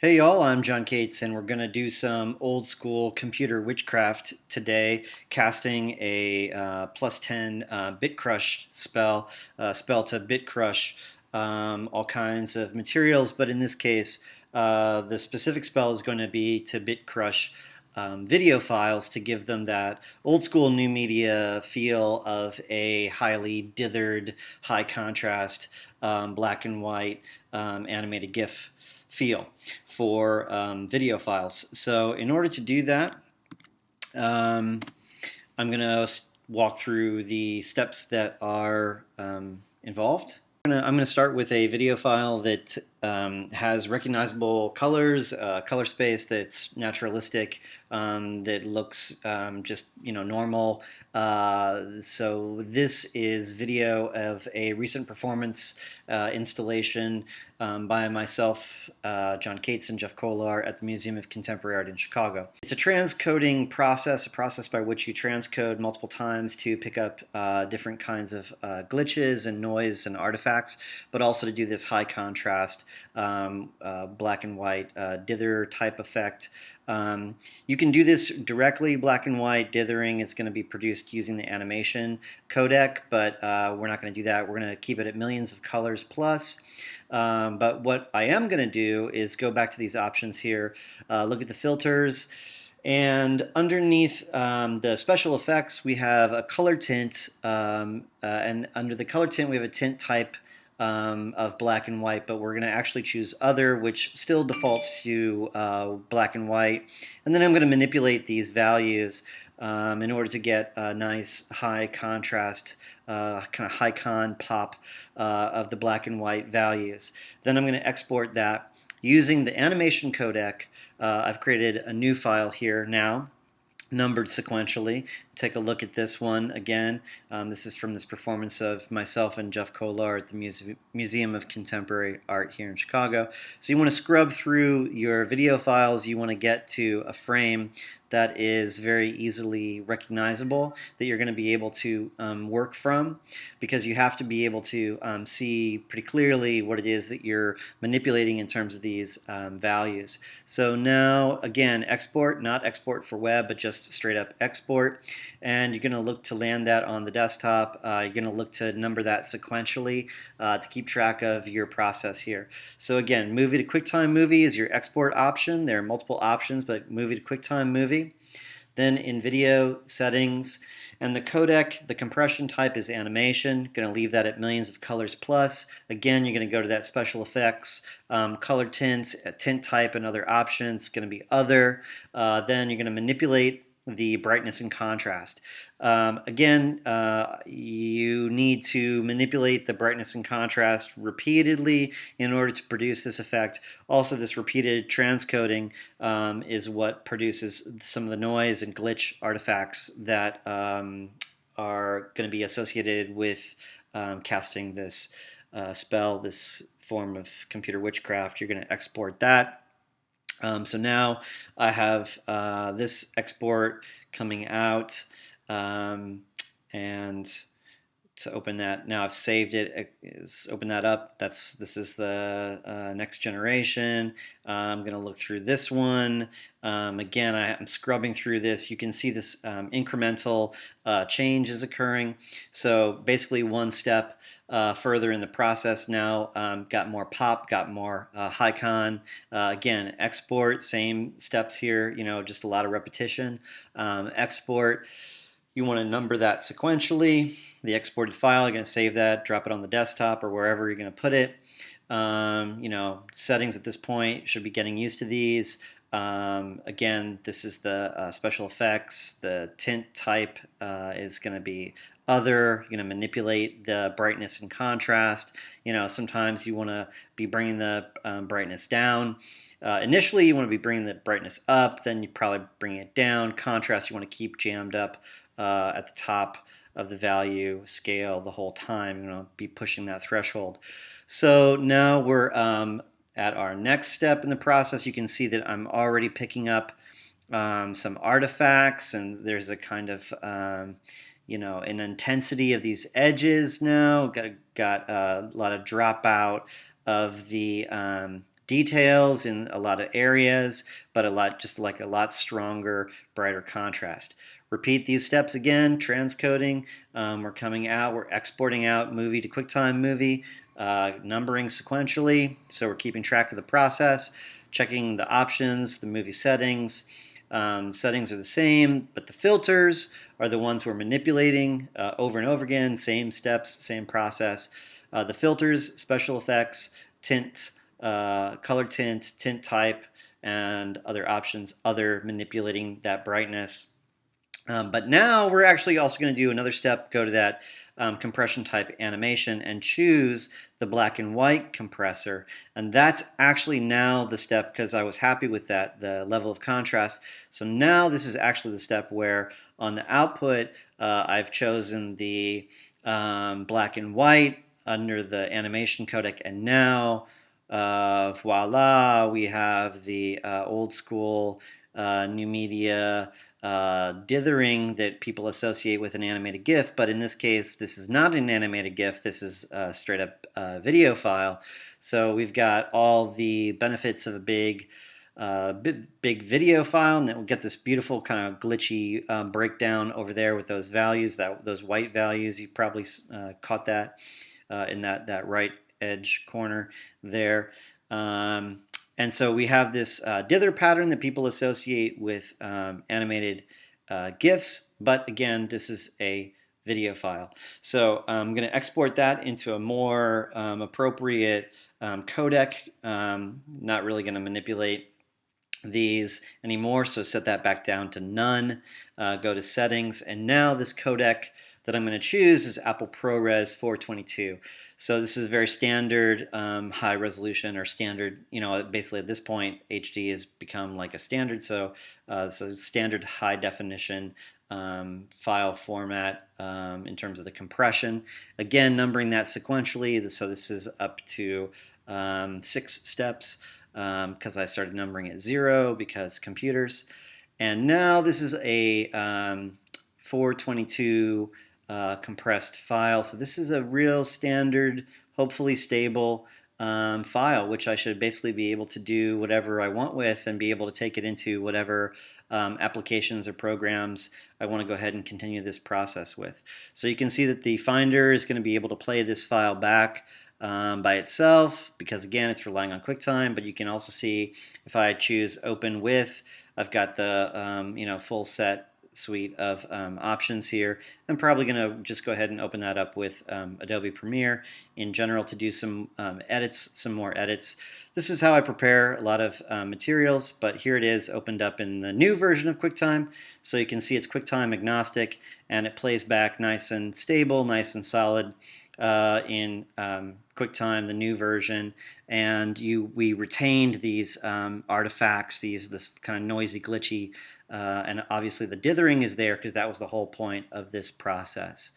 Hey y'all, I'm John Cates and we're going to do some old school computer witchcraft today, casting a uh, plus 10 uh, bit crush spell, uh, spell to bit crush um, all kinds of materials, but in this case uh, the specific spell is going to be to bit crush um, video files to give them that old school new media feel of a highly dithered, high contrast, um, black and white um, animated GIF feel for um, video files. So in order to do that, um, I'm going to walk through the steps that are um, involved. I'm going to start with a video file that um, has recognizable colors, uh, color space that's naturalistic, um, that looks um, just you know normal. Uh, so this is video of a recent performance uh, installation um, by myself, uh, John Cates, and Jeff Kolar at the Museum of Contemporary Art in Chicago. It's a transcoding process, a process by which you transcode multiple times to pick up uh, different kinds of uh, glitches and noise and artifacts, but also to do this high contrast um, uh, black and white uh, dither type effect. Um, you can do this directly, black and white dithering is going to be produced using the animation codec, but uh, we're not going to do that. We're going to keep it at millions of colors plus. Um, but what I am going to do is go back to these options here, uh, look at the filters, and underneath um, the special effects, we have a color tint, um, uh, and under the color tint, we have a tint type um, of black and white, but we're going to actually choose other, which still defaults to uh, black and white. And then I'm going to manipulate these values um, in order to get a nice high contrast, uh, kind of high con pop uh, of the black and white values. Then I'm going to export that using the animation codec. Uh, I've created a new file here now numbered sequentially. Take a look at this one again. Um, this is from this performance of myself and Jeff Kolar at the Muse Museum of Contemporary Art here in Chicago. So you want to scrub through your video files. You want to get to a frame that is very easily recognizable that you're going to be able to um, work from because you have to be able to um, see pretty clearly what it is that you're manipulating in terms of these um, values. So now again export, not export for web but just straight up export and you're going to look to land that on the desktop. Uh, you're going to look to number that sequentially uh, to keep track of your process here. So again, movie to QuickTime Movie is your export option. There are multiple options, but movie to QuickTime Movie. Then in video settings, and the codec, the compression type is animation. Going to leave that at millions of colors plus. Again, you're going to go to that special effects, um, color tints, tint type, and other options. Going to be other. Uh, then you're going to manipulate the brightness and contrast. Um, again, uh, you need to manipulate the brightness and contrast repeatedly in order to produce this effect. Also, this repeated transcoding um, is what produces some of the noise and glitch artifacts that um, are going to be associated with um, casting this uh, spell, this form of computer witchcraft. You're going to export that um, so now I have uh, this export coming out um, and to open that. Now I've saved it is open that up. That's this is the uh, next generation. Uh, I'm gonna look through this one. Um, again I, am scrubbing through this. You can see this um, incremental uh, change is occurring. So basically one step uh, further in the process now um, got more pop got more uh, high con. Uh, again export same steps here you know just a lot of repetition. Um, export you want to number that sequentially. The exported file, you're going to save that, drop it on the desktop or wherever you're going to put it. Um, you know, settings at this point should be getting used to these. Um, again, this is the uh, special effects. The tint type uh, is going to be other. You're going to manipulate the brightness and contrast. You know, sometimes you want to be bringing the um, brightness down. Uh, initially, you want to be bringing the brightness up. Then you probably bring it down. Contrast, you want to keep jammed up uh, at the top of the value scale the whole time. You know, be pushing that threshold. So now we're um, at our next step in the process. You can see that I'm already picking up um, some artifacts, and there's a kind of um, you know an intensity of these edges now. Got got a lot of dropout of the um, details in a lot of areas, but a lot just like a lot stronger, brighter contrast. Repeat these steps again, transcoding, um, we're coming out, we're exporting out movie to QuickTime movie, uh, numbering sequentially, so we're keeping track of the process, checking the options, the movie settings, um, settings are the same, but the filters are the ones we're manipulating uh, over and over again, same steps, same process. Uh, the filters, special effects, tint, uh, color tint, tint type, and other options, other manipulating that brightness. Um, but now we're actually also going to do another step, go to that um, compression type animation and choose the black and white compressor. And that's actually now the step because I was happy with that, the level of contrast. So now this is actually the step where on the output, uh, I've chosen the um, black and white under the animation codec. And now, uh, voila, we have the uh, old school uh, new media uh, dithering that people associate with an animated GIF, but in this case, this is not an animated GIF, this is a straight up uh, video file. So we've got all the benefits of a big uh, big video file, and then we'll get this beautiful kind of glitchy um, breakdown over there with those values, that those white values. You probably uh, caught that uh, in that that right edge corner there. Um, and so we have this uh, dither pattern that people associate with um, animated uh, GIFs, but again, this is a video file. So I'm going to export that into a more um, appropriate um, codec. Um, not really going to manipulate these anymore, so set that back down to none. Uh, go to settings, and now this codec that I'm going to choose is Apple ProRes 422. So this is a very standard um, high resolution or standard, you know, basically at this point HD has become like a standard. So, uh, so standard high definition um, file format um, in terms of the compression. Again, numbering that sequentially. So this is up to um, six steps because um, I started numbering at zero because computers. And now this is a um, 422 uh, compressed file. So this is a real standard, hopefully stable um, file, which I should basically be able to do whatever I want with and be able to take it into whatever um, applications or programs I want to go ahead and continue this process with. So you can see that the Finder is going to be able to play this file back um, by itself because again it's relying on QuickTime but you can also see if I choose open with I've got the um, you know full set suite of um, options here. I'm probably going to just go ahead and open that up with um, Adobe Premiere in general to do some um, edits, some more edits. This is how I prepare a lot of uh, materials, but here it is opened up in the new version of QuickTime. So you can see it's QuickTime agnostic and it plays back nice and stable, nice and solid uh, in um, QuickTime, the new version, and you we retained these um, artifacts, these this kind of noisy, glitchy, uh, and obviously the dithering is there because that was the whole point of this process.